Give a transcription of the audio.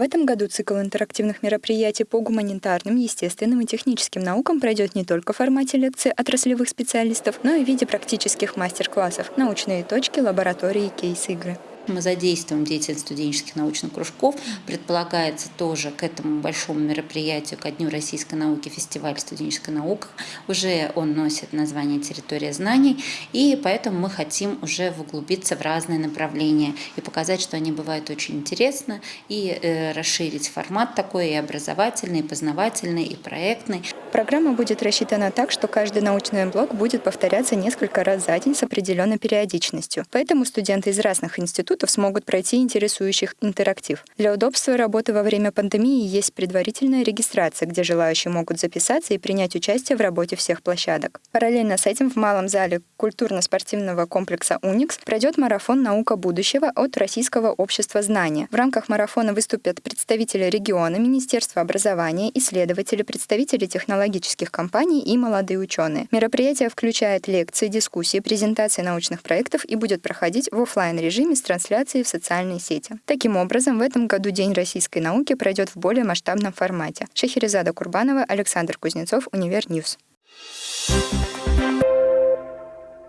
В этом году цикл интерактивных мероприятий по гуманитарным, естественным и техническим наукам пройдет не только в формате лекций отраслевых специалистов, но и в виде практических мастер-классов, научные точки, лаборатории кейс-игры мы задействуем деятельность студенческих научных кружков. Предполагается тоже к этому большому мероприятию, ко Дню российской науки, фестиваль студенческой науки. Уже он носит название «Территория знаний», и поэтому мы хотим уже углубиться в разные направления и показать, что они бывают очень интересны, и э, расширить формат такой и образовательный, и познавательный, и проектный. Программа будет рассчитана так, что каждый научный блок будет повторяться несколько раз за день с определенной периодичностью. Поэтому студенты из разных институтов смогут пройти интересующих интерактив. Для удобства работы во время пандемии есть предварительная регистрация, где желающие могут записаться и принять участие в работе всех площадок. Параллельно с этим в малом зале культурно-спортивного комплекса «Уникс» пройдет марафон «Наука будущего» от Российского общества знания. В рамках марафона выступят представители региона, Министерства образования, исследователи, представители технологий технологических компаний и молодые ученые. Мероприятие включает лекции, дискуссии, презентации научных проектов и будет проходить в офлайн режиме с трансляцией в социальные сети. Таким образом, в этом году День российской науки пройдет в более масштабном формате. Шахерезада Курбанова, Александр Кузнецов, Univer News. Thank you